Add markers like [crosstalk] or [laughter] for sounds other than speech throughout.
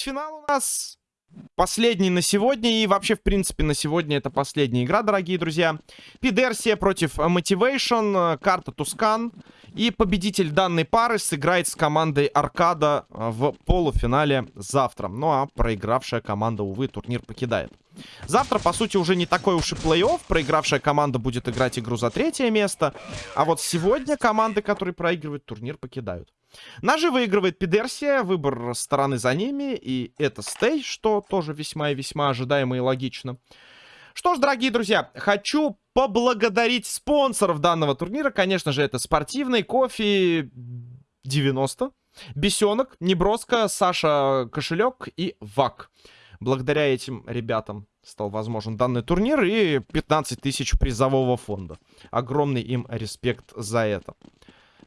Финал у нас последний на сегодня. И вообще, в принципе, на сегодня это последняя игра, дорогие друзья. Пидерсия против Motivation. Карта Тускан. И победитель данной пары сыграет с командой Аркада в полуфинале завтра. Ну а проигравшая команда, увы, турнир покидает. Завтра, по сути, уже не такой уж и плей-офф. Проигравшая команда будет играть игру за третье место. А вот сегодня команды, которые проигрывают, турнир покидают. Ножи выигрывает Пидерсия, выбор стороны за ними, и это стей, что тоже весьма и весьма ожидаемо и логично. Что ж, дорогие друзья, хочу поблагодарить спонсоров данного турнира. Конечно же, это спортивный кофе 90, Бесенок, Неброска, Саша Кошелек и ВАК. Благодаря этим ребятам стал возможен данный турнир и 15 тысяч призового фонда. Огромный им респект за это.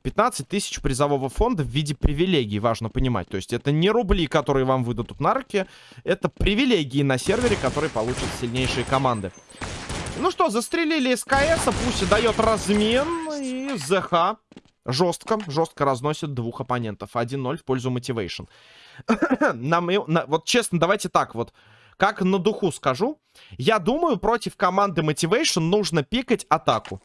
15 тысяч призового фонда в виде привилегий, важно понимать. То есть это не рубли, которые вам выдадут на руки, это привилегии на сервере, которые получат сильнейшие команды. Ну что, застрелили СКС, пусть дает размен, и ЗХ жестко, жестко разносит двух оппонентов. 1-0 в пользу Motivation. [coughs] Нам, на, вот честно, давайте так вот. Как на духу скажу. Я думаю, против команды Motivation нужно пикать атаку.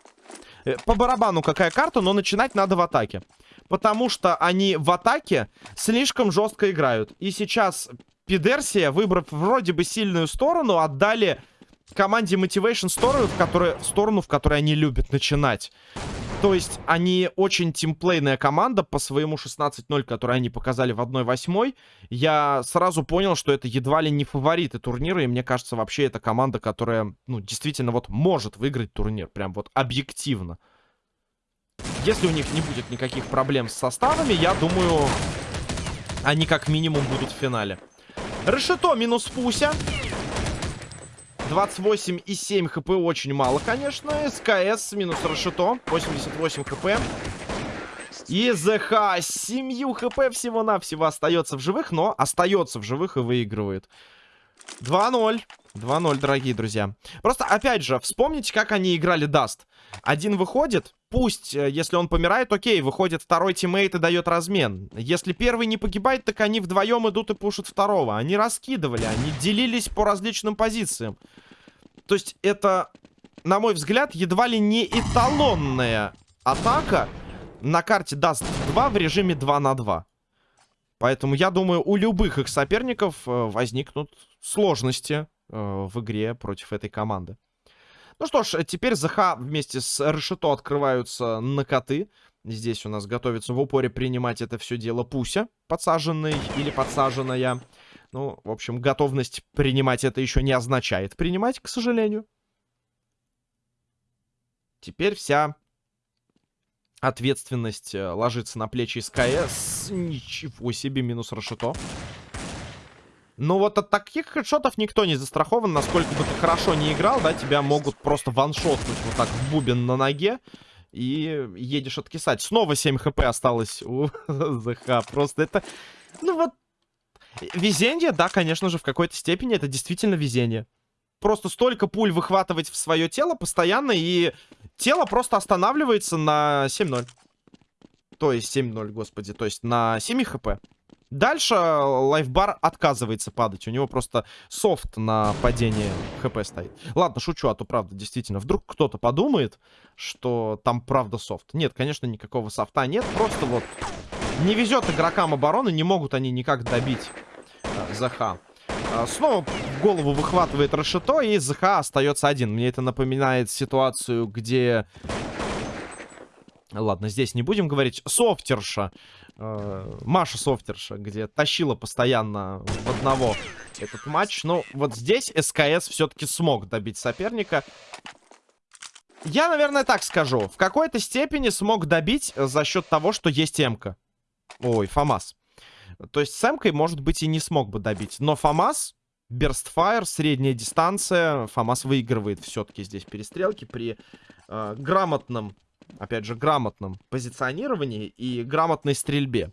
Э, по барабану какая карта, но начинать надо в атаке. Потому что они в атаке слишком жестко играют. И сейчас Пидерсия, выбрав вроде бы сильную сторону, отдали команде Motivation сторону, в которой, сторону, в которой они любят начинать. То есть они очень тимплейная команда по своему 16-0, который они показали в 1-8. Я сразу понял, что это едва ли не фавориты турнира. И мне кажется, вообще это команда, которая, ну, действительно вот может выиграть турнир. Прям вот объективно. Если у них не будет никаких проблем с составами, я думаю, они как минимум будут в финале. Решето минус Пуся. 28,7 хп очень мало, конечно. СКС минус Рашито. 88 хп. И ЗХ с 7 хп всего-навсего остается в живых, но остается в живых и выигрывает. 2-0. 2-0, дорогие друзья. Просто, опять же, вспомните, как они играли Даст. Один выходит, пусть, э, если он помирает, окей, выходит второй teammate и дает размен. Если первый не погибает, так они вдвоем идут и пушат второго. Они раскидывали, они делились по различным позициям. То есть это, на мой взгляд, едва ли не эталонная атака на карте Даст 2 в режиме 2 на 2. Поэтому я думаю, у любых их соперников э, возникнут сложности э, в игре против этой команды. Ну что ж, теперь ЗХ вместе с Решето открываются на коты. Здесь у нас готовится в упоре принимать это все дело Пуся, подсаженный или подсаженная. Ну, в общем, готовность принимать это еще не означает принимать, к сожалению. Теперь вся ответственность э, ложится на плечи СКС. Ничего себе, минус Рашито. Но вот от таких хедшотов никто не застрахован. Насколько бы ты хорошо не играл, да, тебя могут просто ваншотнуть вот так в бубен на ноге. И едешь откисать. Снова 7 хп осталось у [laughs] ЗХ. Просто это... Ну вот... Везение, да, конечно же, в какой-то степени это действительно везение. Просто столько пуль выхватывать в свое тело постоянно, и тело просто останавливается на 7-0. То есть 7-0, господи. То есть на 7 хп. Дальше лайфбар отказывается падать. У него просто софт на падение хп стоит. Ладно, шучу, а то правда, действительно. Вдруг кто-то подумает, что там правда софт. Нет, конечно, никакого софта нет. Просто вот не везет игрокам обороны. Не могут они никак добить э, ЗХ. А, снова голову выхватывает Рашито, и ЗХ остается один. Мне это напоминает ситуацию, где... Ладно, здесь не будем говорить. Софтерша э, Маша Софтерша, где тащила постоянно в одного этот матч. Но вот здесь СКС все-таки смог добить соперника. Я, наверное, так скажу. В какой-то степени смог добить за счет того, что есть Эмка. Ой, Фамас. То есть с Эмкой, может быть, и не смог бы добить. Но Фамас, Берстфайр, средняя дистанция. Фамас выигрывает все-таки здесь перестрелки при э, грамотном опять же, грамотном позиционировании и грамотной стрельбе.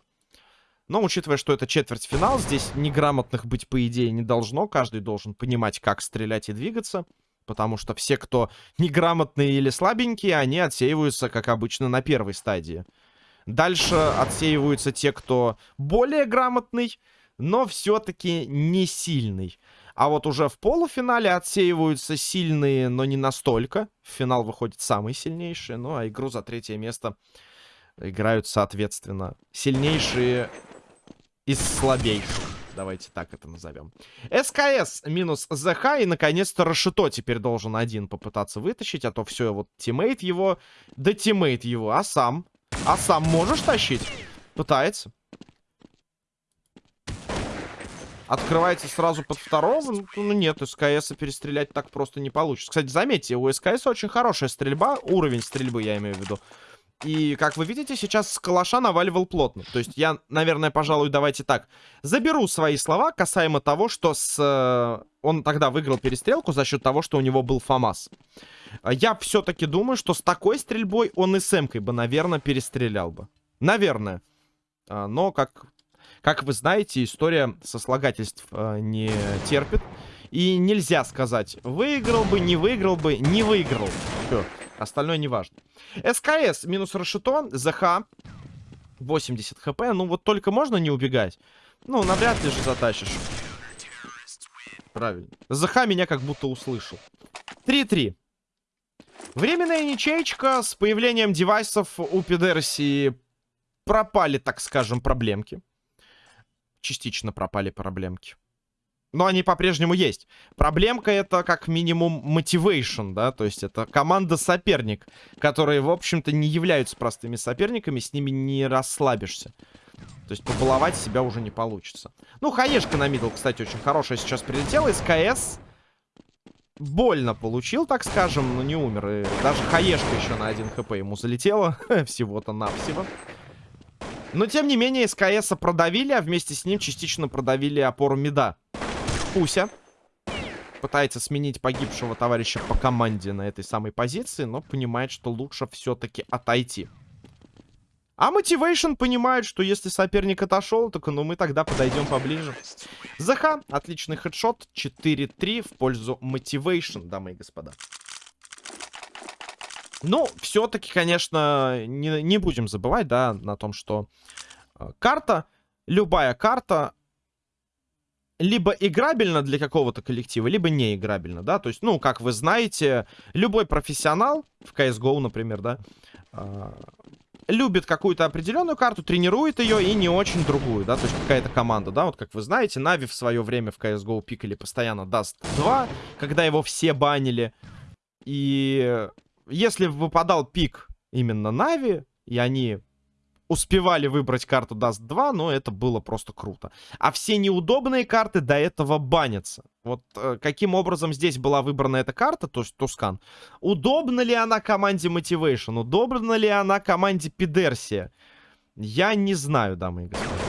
Но, учитывая, что это четвертьфинал, здесь неграмотных быть, по идее, не должно. Каждый должен понимать, как стрелять и двигаться. Потому что все, кто неграмотные или слабенькие, они отсеиваются, как обычно, на первой стадии. Дальше отсеиваются те, кто более грамотный. но все-таки не сильный. А вот уже в полуфинале отсеиваются сильные, но не настолько. В финал выходит самый сильнейший. Ну, а игру за третье место играют, соответственно, сильнейшие из слабейших. Давайте так это назовем. СКС минус ЗХ. И, наконец-то, Рашито теперь должен один попытаться вытащить. А то все, вот тиммейт его, да teammate его. А сам? А сам можешь тащить? Пытается. Открывается сразу под второго. Ну, ну нет, СКС перестрелять так просто не получится. Кстати, заметьте, у СКС очень хорошая стрельба. Уровень стрельбы, я имею в виду. И, как вы видите, сейчас с калаша наваливал плотно. То есть я, наверное, пожалуй, давайте так. Заберу свои слова касаемо того, что с... Э, он тогда выиграл перестрелку за счет того, что у него был ФАМАС. Я все-таки думаю, что с такой стрельбой он и с бы, наверное, перестрелял бы. Наверное. А, но, как, как вы знаете, история сослагательств э, не терпит. И нельзя сказать, выиграл бы, не выиграл бы, не выиграл. Все. Остальное не важно. СКС минус Рашито. ЗХ. 80 хп. Ну вот только можно не убегать. Ну, навряд ли же затащишь. Правильно. ЗХ меня как будто услышал. 3-3. Временная ничейка с появлением девайсов у Пидерси пропали, так скажем, проблемки. Частично пропали проблемки. Но они по-прежнему есть. Проблемка это как минимум мотивейшн, да, то есть это команда-соперник, которые, в общем-то, не являются простыми соперниками, с ними не расслабишься. То есть побаловать себя уже не получится. Ну, хаешка на мидл, кстати, очень хорошая сейчас прилетела. СКС больно получил, так скажем, но не умер. И даже хаешка еще на 1 хп ему залетела. [laughs] Всего-то навсего. Но, тем не менее, СКС продавили, а вместе с ним частично продавили опору мида. Пуся пытается сменить погибшего товарища по команде на этой самой позиции, но понимает, что лучше все-таки отойти. А Мотивейшн понимает, что если соперник отошел, так ну мы тогда подойдем поближе. ЗХ, отличный headshot, 4-3 в пользу Мотивейшн, дамы и господа. Ну, все-таки, конечно, не, не будем забывать, да, на том, что э, карта, любая карта, либо играбельно для какого-то коллектива, либо не играбельно, да, то есть, ну, как вы знаете, любой профессионал в CSGO, например, да, э, любит какую-то определенную карту, тренирует ее и не очень другую, да, то есть какая-то команда, да, вот как вы знаете, Нави в свое время в CSGO пикали постоянно Dust 2, когда его все банили, и если выпадал пик именно Нави, и они успевали выбрать карту Dust 2, но это было просто круто. А все неудобные карты до этого банятся. Вот э, каким образом здесь была выбрана эта карта, то есть Тускан. Удобна ли она команде Motivation? Удобна ли она команде Пидерсия? Я не знаю, дамы и господа.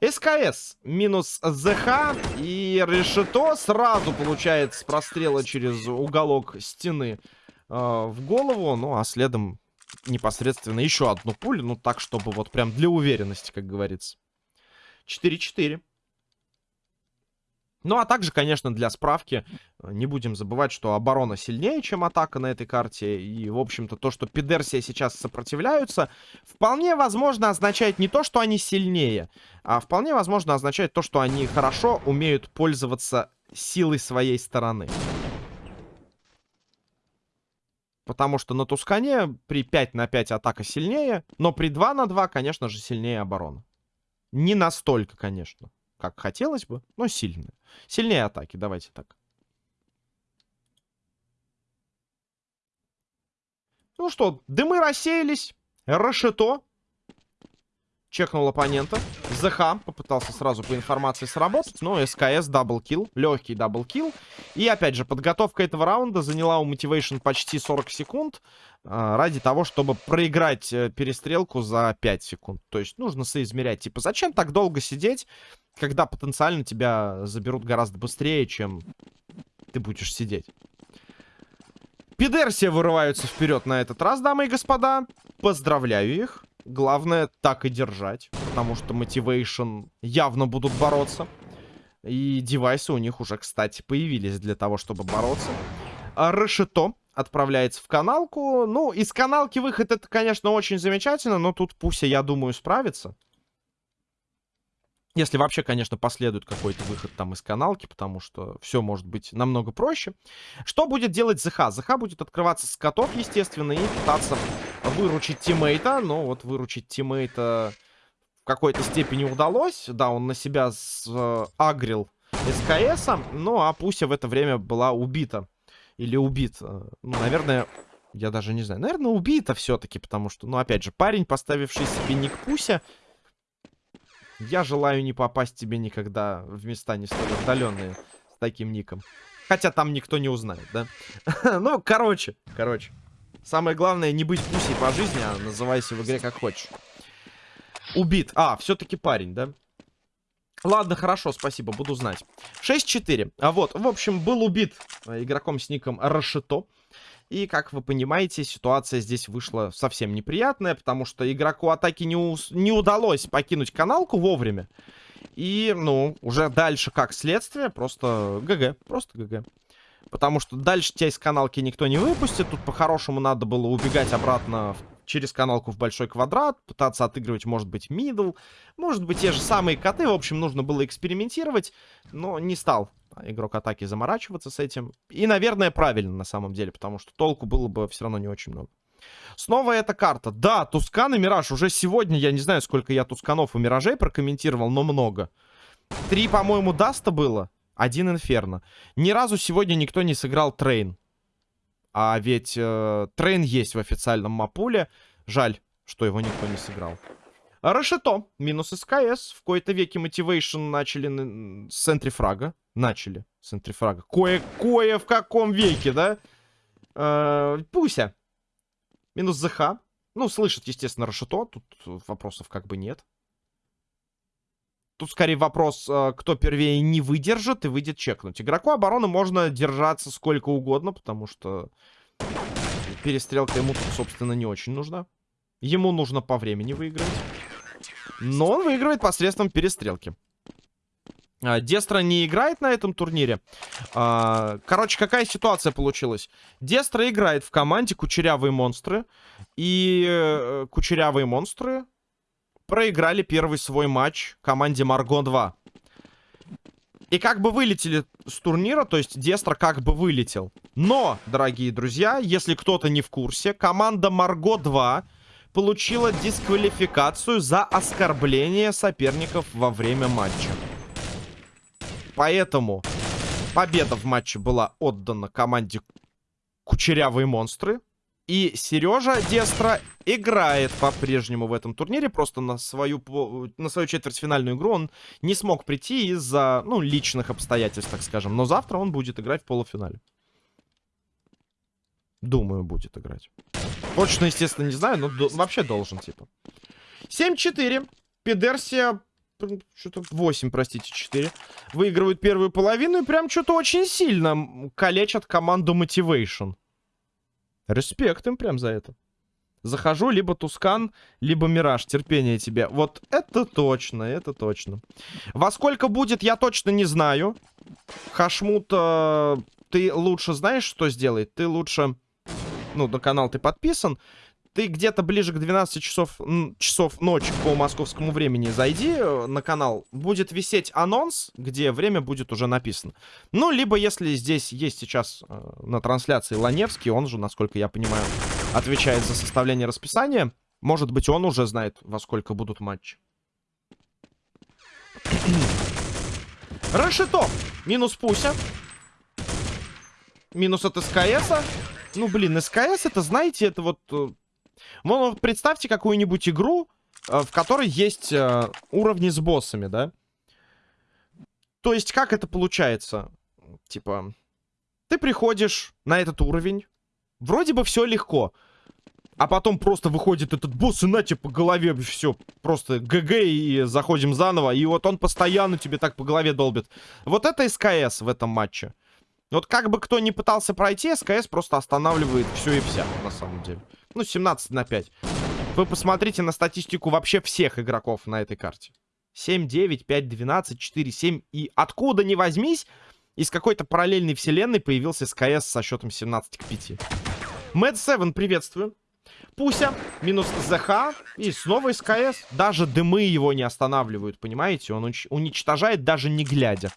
СКС минус ЗХ и Решето сразу получает с прострела через уголок стены в голову. Ну, а следом непосредственно еще одну пулю. Ну, так, чтобы вот прям для уверенности, как говорится. 4-4. Ну, а также, конечно, для справки, э, не будем забывать, что оборона сильнее, чем атака на этой карте. И, в общем-то, то, что Пидерсия сейчас сопротивляются, вполне возможно означает не то, что они сильнее, а вполне возможно означает то, что они хорошо умеют пользоваться силой своей стороны. Потому что на Тускане при 5 на 5 атака сильнее, но при 2 на 2, конечно же, сильнее оборона. Не настолько, конечно, как хотелось бы, но сильнее. Сильнее атаки, давайте так. Ну что, дымы рассеялись. Рашито чекнул оппонента. ЗХ попытался сразу по информации сработать, но СКС double kill, легкий double kill. И опять же, подготовка этого раунда заняла у Motivation почти 40 секунд э, ради того, чтобы проиграть э, перестрелку за 5 секунд. То есть нужно соизмерять. Типа, зачем так долго сидеть, когда потенциально тебя заберут гораздо быстрее, чем ты будешь сидеть. Пидерсия вырываются вперед на этот раз, дамы и господа. Поздравляю их. Главное так и держать, потому что Motivation явно будут бороться. И девайсы у них уже, кстати, появились для того, чтобы бороться. А отправляется в каналку. Ну, из каналки выход это, конечно, очень замечательно, но тут Пуся, я думаю, справится. Если вообще, конечно, последует какой-то выход там из каналки, потому что все может быть намного проще. Что будет делать ЗХ? ЗХ будет открываться с котов, естественно, и пытаться выручить тиммейта. Но вот выручить тиммейта в какой-то степени удалось. Да, он на себя э, агрил СКС, ну а Пуся в это время была убита. Или убит. Э, ну, наверное, я даже не знаю. Наверное, убита все-таки, потому что, ну, опять же, парень, поставивший себе ник Пуся, я желаю не попасть тебе никогда в места не столь отдаленные с таким ником. Хотя там никто не узнает, да? [laughs] ну, короче, короче. Самое главное, не быть пусей по жизни, а называйся в игре как хочешь. Убит. А, все-таки парень, да? Ладно, хорошо, спасибо, буду знать. 6-4. А вот, в общем, был убит э, игроком с ником Рашито. И, как вы понимаете, ситуация здесь вышла совсем неприятная, потому что игроку атаки не, у... не удалось покинуть каналку вовремя. И, ну, уже дальше, как следствие, просто GG, просто GG. Потому что дальше тебя из каналки никто не выпустит. Тут по-хорошему надо было убегать обратно через каналку в большой квадрат, пытаться отыгрывать, может быть, middle, может быть, те же самые коты. В общем, нужно было экспериментировать, но не стал игрок атаки заморачиваться с этим. И, наверное, правильно на самом деле, потому что толку было бы все равно не очень много. Снова эта карта. Да, Тускан и Мираж. Уже сегодня, я не знаю, сколько я Тусканов и Миражей прокомментировал, но много. Три, по-моему, Даста было. Один Инферно. Ни разу сегодня никто не сыграл Трейн. А ведь э, Трейн есть в официальном мап-пуле. Жаль, что его никто не сыграл. Рашито. Минус СКС. В кои-то веке Мотивейшн начали с entry фрага. Начали с entry фрага. Кое-кое в каком веке, да? Э, Пуся. Минус ЗХ. Ну, слышит, естественно, Рашито. Тут вопросов как бы нет. Тут скорее вопрос, э, кто первее не выдержит и выйдет чекнуть. Игроку обороны можно держаться сколько угодно, потому что перестрелка ему собственно, не очень нужна. Ему нужно по времени выиграть. Но он выигрывает посредством перестрелки. А, Дестра не играет на этом турнире. А, короче, какая ситуация получилась? Дестра играет в команде Кучерявые монстры. И э, Кучерявые монстры проиграли первый свой матч команде Марго 2. И как бы вылетели с турнира, то есть Дестра как бы вылетел. Но, дорогие друзья, если кто-то не в курсе, команда Марго 2 получила дисквалификацию за оскорбление соперников во время матча. Поэтому победа в матче была отдана команде Кучерявые монстры. И Сережа Дестра играет по-прежнему в этом турнире. Просто на свою, на свою четвертьфинальную игру он не смог прийти из-за, ну, личных обстоятельств, так скажем. Но завтра он будет играть в полуфинале. Думаю, будет играть. Точно, естественно, не знаю, но до вообще должен, типа. 7-4. Педерсия что-то 8, простите, 4. Выигрывают первую половину и прям что-то очень сильно калечат команду Motivation. Респект им прям за это. Захожу, либо Тускан, либо Мираж. Терпение тебе. Вот это точно, это точно. Во сколько будет, я точно не знаю. Хашмут, э, ты лучше знаешь, что сделать? Ты лучше... Ну, на канал ты подписан ты где-то ближе к 12 часов, часов ночи по московскому времени зайди э, на канал. Будет висеть анонс, где время будет уже написано. Ну, либо если здесь есть сейчас э, на трансляции Ланевский, он же, насколько я понимаю, отвечает за составление расписания. Может быть, он уже знает, во сколько будут матчи. [clears throat] Рашито. Минус Пуся. Минус от СКСа. Ну, блин, СКС это, знаете, это вот э, ну, представьте какую-нибудь игру, э, в которой есть э, уровни с боссами, да? То есть, как это получается? Типа, ты приходишь на этот уровень, вроде бы все легко, а потом просто выходит этот босс и на тебе по голове все, просто ГГ и заходим заново, и вот он постоянно тебе так по голове долбит. Вот это СКС в этом матче. Вот как бы кто ни пытался пройти, СКС просто останавливает все и вся, на самом деле. Ну, 17 на 5. Вы посмотрите на статистику вообще всех игроков на этой карте. 7, 9, 5, 12, 4, 7. И откуда ни возьмись, из какой-то параллельной вселенной появился СКС со счетом 17 к 5. Mad 7, приветствую. Пуся, минус ЗХ и снова СКС. Даже дымы его не останавливают, понимаете? Он уничтожает даже не глядя.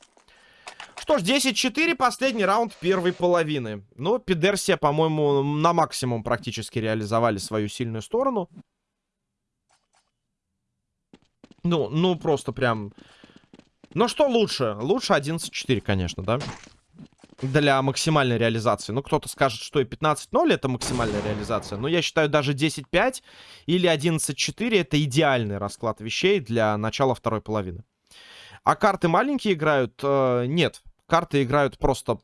Что ж, 10-4, последний раунд первой половины. Ну, Пидерсия, по-моему, на максимум практически реализовали свою сильную сторону. Ну, ну, просто прям... Ну, что лучше? Лучше 11-4, конечно, да? Для максимальной реализации. Ну, кто-то скажет, что и 15-0 это максимальная реализация. Но я считаю, даже 10-5 или 11-4 это идеальный расклад вещей для начала второй половины. А карты маленькие играют? Э, нет карты играют просто,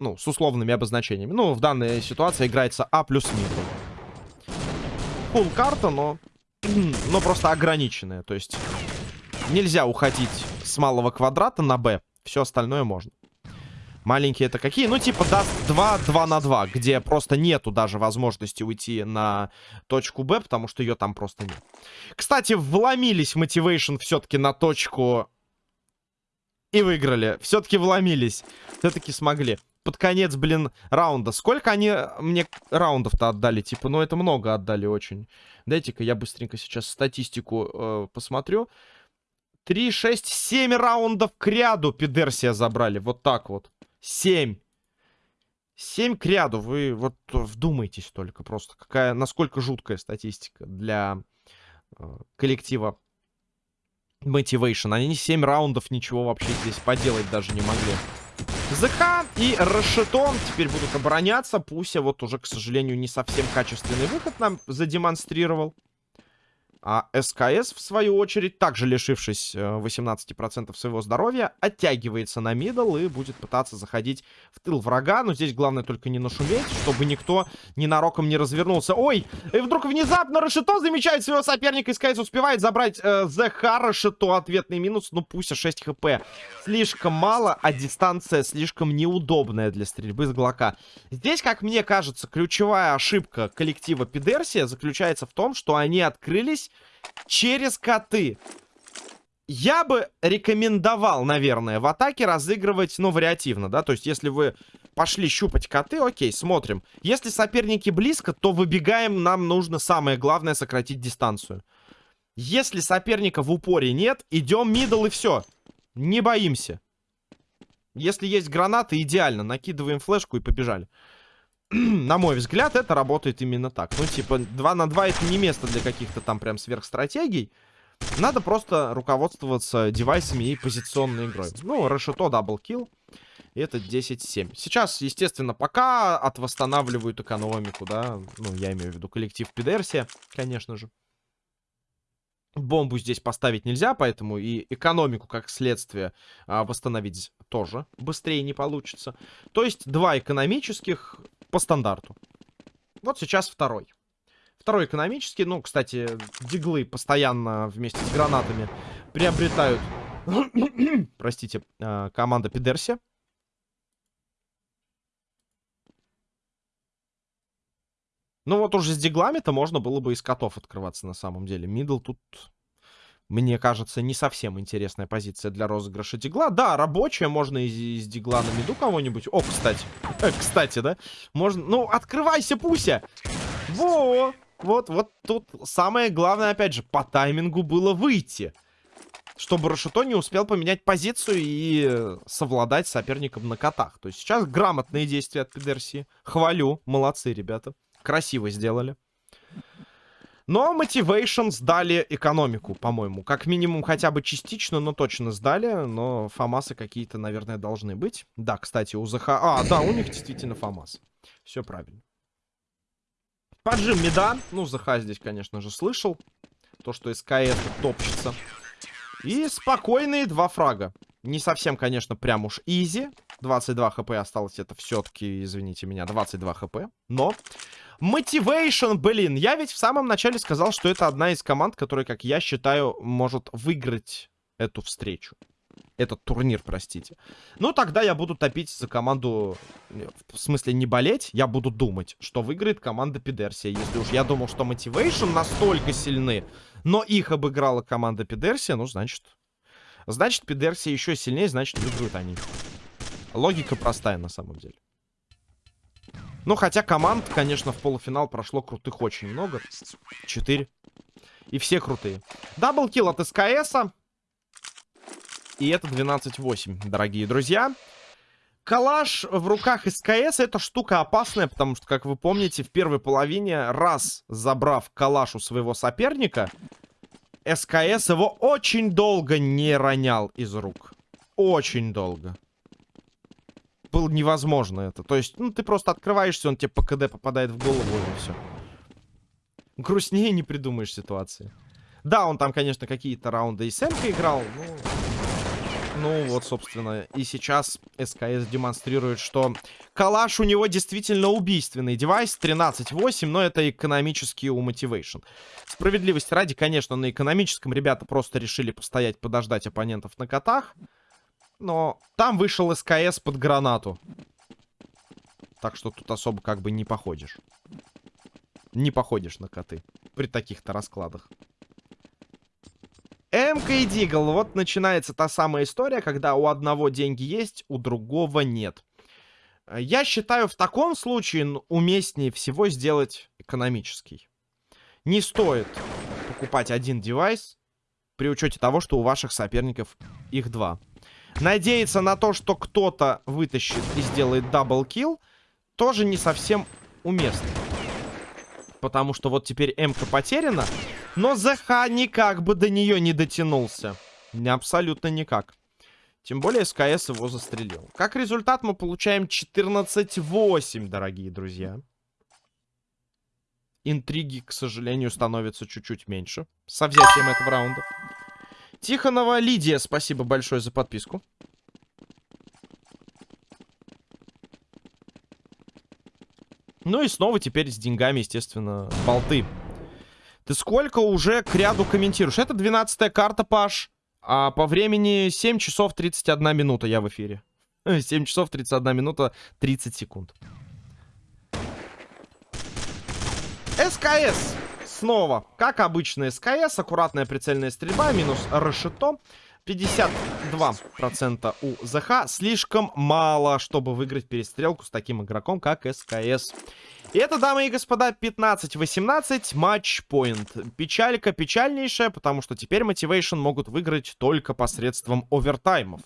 ну, с условными обозначениями. Ну, в данной ситуации играется А плюс минус. Фул карта, но, [clears throat] но просто ограниченная. То есть нельзя уходить с малого квадрата на Б. Все остальное можно. Маленькие это какие? Ну, типа, даст 2, 2 на 2, где просто нету даже возможности уйти на точку Б, потому что ее там просто нет. Кстати, вломились Motivation все-таки на точку и выиграли. Все-таки вломились. Все-таки смогли. Под конец, блин, раунда. Сколько они мне раундов-то отдали? Типа, ну это много отдали очень. Дайте-ка я быстренько сейчас статистику э, посмотрю. 3, 6, 7 раундов к ряду Пидерсия забрали. Вот так вот. 7. 7 к ряду. Вы вот вдумайтесь только просто. Какая, насколько жуткая статистика для э, коллектива Motivation. Они 7 раундов ничего вообще здесь поделать даже не могли. ЗХ и Рашетон теперь будут обороняться. Пуся вот уже, к сожалению, не совсем качественный выход нам задемонстрировал. А СКС, в свою очередь, также лишившись 18% э, своего здоровья, оттягивается на мидл и будет пытаться заходить в тыл врага. Но здесь главное только не нашуметь, чтобы никто ненароком не развернулся. Ой, и вдруг внезапно Рашито замечает своего соперника. СКС успевает забрать э, ЗХ Рашито. Ответный минус, ну пусть 6 хп. Слишком мало, а дистанция слишком неудобная для стрельбы с Глока. Здесь, как мне кажется, ключевая ошибка коллектива Пидерсия заключается в том, что они открылись через коты. Я бы рекомендовал, наверное, в атаке разыгрывать, ну, вариативно, да? То есть, если вы пошли щупать коты, окей, смотрим. Если соперники близко, то выбегаем, нам нужно самое главное сократить дистанцию. Если соперника в упоре нет, идем middle и все. Не боимся. Если есть гранаты, идеально. Накидываем флешку и побежали. [clears throat] на мой взгляд, это работает именно так. Ну, типа, 2 на 2 это не место для каких-то там прям сверхстратегий. Надо просто руководствоваться девайсами и позиционной игрой. Ну, Рашито double kill. И это 10-7. Сейчас, естественно, пока отвосстанавливают экономику, да. Ну, я имею в виду коллектив Пидерсия, конечно же. Бомбу здесь поставить нельзя, поэтому и экономику, как следствие, а, восстановить тоже быстрее не получится. То есть два экономических по стандарту. Вот сейчас второй. Второй экономический. Ну, кстати, диглы постоянно вместе с гранатами приобретают, [coughs] простите, а, команда Пидерси. Ну вот уже с диглами-то можно было бы из котов открываться на самом деле. Мидл тут мне кажется, не совсем интересная позиция для розыгрыша дигла. Да, рабочая, можно из, из дигла на миду кого-нибудь. О, кстати. Э, кстати, да? Можно... Ну, открывайся, Пуся! Во! Вот, вот тут самое главное, опять же, по таймингу было выйти. Чтобы Рашито не успел поменять позицию и совладать с соперником на котах. То есть сейчас грамотные действия от Пидерси. Хвалю. Молодцы, ребята. Красиво сделали. Но Motivation сдали экономику, по-моему. Как минимум хотя бы частично, но точно сдали. Но фамасы какие-то, наверное, должны быть. Да, кстати, у ЗХ... А, да, у них действительно фамас. Все правильно. Поджим мида. Ну, ЗХ здесь, конечно же, слышал. То, что СКС топчется. И спокойные два фрага. Не совсем, конечно, прям уж easy. 22 хп осталось. Это все-таки, извините меня, 22 хп. Но Мотивейшн, блин. Я ведь в самом начале сказал, что это одна из команд, которая, как я считаю, может выиграть эту встречу. Этот турнир, простите. Ну, тогда я буду топить за команду... В смысле, не болеть. Я буду думать, что выиграет команда Пидерсия. Если уж я думал, что Мотивейшн настолько сильны, но их обыграла команда Пидерсия, ну, значит... Значит, Пидерсия еще сильнее, значит, выиграют они. Логика простая, на самом деле. Ну, хотя команд, конечно, в полуфинал прошло крутых очень много. Четыре. И все крутые. Даблкил от СКС. И это 12-8, дорогие друзья. Калаш в руках СКС это штука опасная, потому что, как вы помните, в первой половине, раз забрав калаш у своего соперника, СКС его очень долго не ронял из рук. Очень долго. Было невозможно это. То есть, ну, ты просто открываешься, он тебе по КД попадает в голову, и все. Грустнее не придумаешь ситуации. Да, он там, конечно, какие-то раунды и с играл, но... Ну, вот, собственно, и сейчас СКС демонстрирует, что калаш у него действительно убийственный девайс. 13.8, но это экономический у Motivation. Справедливости ради, конечно, на экономическом ребята просто решили постоять, подождать оппонентов на котах. Но там вышел СКС под гранату. Так что тут особо как бы не походишь. Не походишь на коты. При таких-то раскладах. МК и Дигл. Вот начинается та самая история, когда у одного деньги есть, у другого нет. Я считаю, в таком случае уместнее всего сделать экономический. Не стоит покупать один девайс при учете того, что у ваших соперников их два. Надеяться на то, что кто-то вытащит и сделает double kill, тоже не совсем уместно. Потому что вот теперь МК потеряна, но ЗХ никак бы до нее не дотянулся. Абсолютно никак. Тем более СКС его застрелил. Как результат мы получаем 14-8, дорогие друзья. Интриги, к сожалению, становятся чуть-чуть меньше. Со взятием этого раунда. Тихонова Лидия, спасибо большое за подписку. Ну и снова теперь с деньгами, естественно, болты. Ты сколько уже к ряду комментируешь? Это 12 карта, Паш. А по времени 7 часов 31 минута я в эфире. [laughs] 7 часов 31 минута 30 секунд. СКС. Снова, как обычно, СКС. Аккуратная прицельная стрельба. Минус решето. 52% у ЗХ. Слишком мало, чтобы выиграть перестрелку с таким игроком, как СКС. И это, дамы и господа, 15-18 матч-поинт. Печалька печальнейшая, потому что теперь Motivation могут выиграть только посредством овертаймов.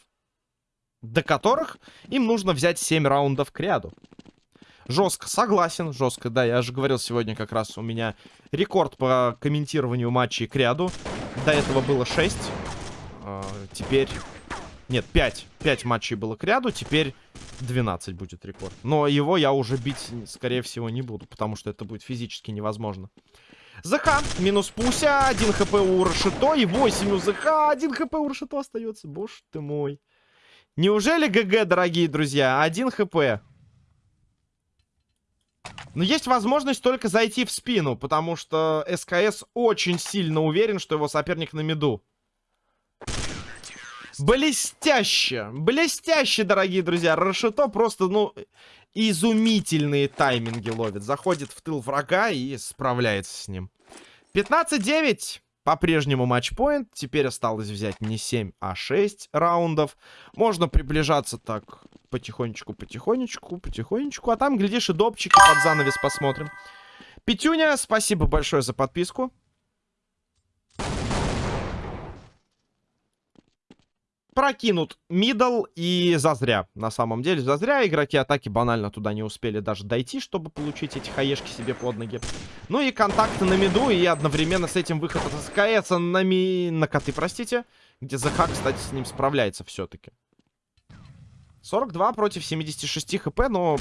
До которых им нужно взять 7 раундов к ряду. Жестко, согласен, жестко, да, я же говорил сегодня как раз у меня рекорд по комментированию матчей к ряду. До этого было 6. А, теперь... Нет, 5. 5 матчей было к ряду, теперь 12 будет рекорд. Но его я уже бить, скорее всего, не буду, потому что это будет физически невозможно. ЗХ, минус Пуся, 1 хп у Рашито и 8 у ЗХ, 1 хп у Рашито остается. Боже ты мой. Неужели ГГ, дорогие друзья? 1 хп. Но есть возможность только зайти в спину, потому что СКС очень сильно уверен, что его соперник на миду. Блестяще! Блестяще, дорогие друзья! Рашито просто, ну, изумительные тайминги ловит. Заходит в тыл врага и справляется с ним. 15-9. По-прежнему матчпоинт. Теперь осталось взять не 7, а 6 раундов. Можно приближаться так потихонечку, потихонечку, потихонечку. А там, глядишь, и допчики под занавес посмотрим. Петюня, спасибо большое за подписку. Прокинут мидл и зазря. На самом деле, зазря игроки атаки банально туда не успели даже дойти, чтобы получить эти хаешки себе под ноги. Ну и контакты на миду, и одновременно с этим выход от СКС на, ми... на коты, простите. Где ЗХ, кстати, с ним справляется все-таки. 42 против 76 хп, но...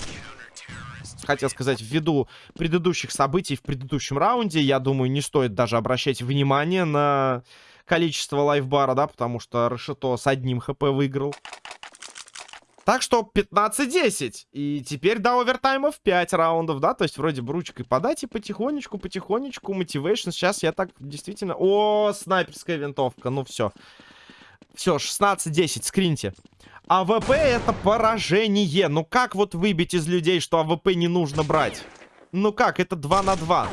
Хотел сказать, ввиду предыдущих событий в предыдущем раунде, я думаю, не стоит даже обращать внимание на количество лайфбара, да, потому что Решето с одним хп выиграл. Так что 15-10. И теперь до овертаймов 5 раундов, да? То есть вроде бы ручкой подать и потихонечку, потихонечку. Мотивейшн. Сейчас я так действительно... О, снайперская винтовка. Ну все. Все, 16-10. Скриньте. АВП это поражение. Ну как вот выбить из людей, что АВП не нужно брать? Ну как? Это 2 на 2.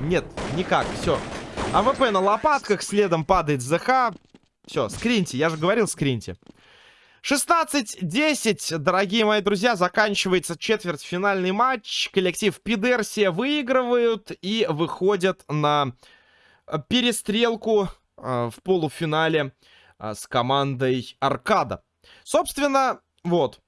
Нет, никак. Все. АВП на лопатках, следом падает ЗХ. Все, скриньте, я же говорил скриньте. 16-10, дорогие мои друзья, заканчивается четвертьфинальный матч. Коллектив Пидерсия выигрывают и выходят на э, перестрелку э, в полуфинале э, с командой Аркада. Собственно, вот.